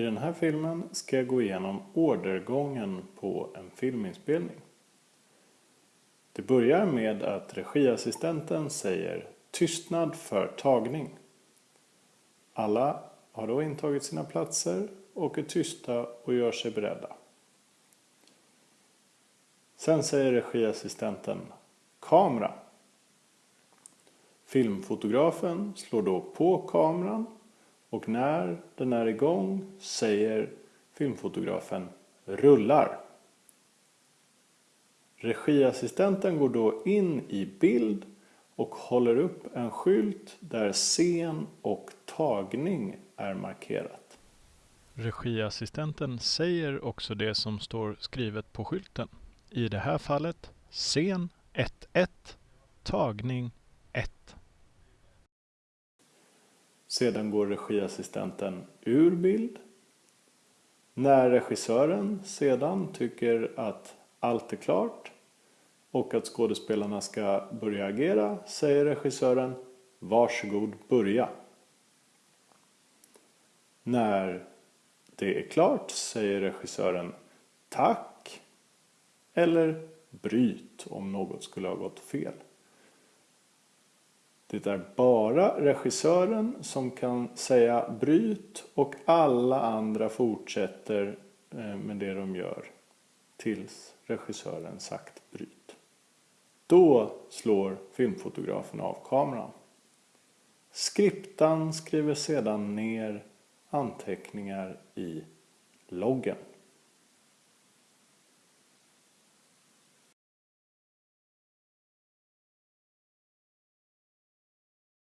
I den här filmen ska jag gå igenom ordergången på en filminspelning. Det börjar med att regiassistenten säger tystnad för tagning. Alla har då intagit sina platser och är tysta och gör sig beredda. Sen säger regiassistenten kamera. Filmfotografen slår då på kameran och när den är igång säger filmfotografen rullar. Regiassistenten går då in i bild och håller upp en skylt där scen och tagning är markerat. Regiassistenten säger också det som står skrivet på skylten. I det här fallet scen 1.1, tagning 1. Sedan går regiassistenten ur bild. När regissören sedan tycker att allt är klart och att skådespelarna ska börja agera säger regissören Varsågod börja. När det är klart säger regissören Tack eller Bryt om något skulle ha gått fel. Det är bara regissören som kan säga bryt och alla andra fortsätter eh, med det de gör tills regissören sagt bryt. Då slår filmfotografen av kameran. Skriptan skriver sedan ner anteckningar i loggen.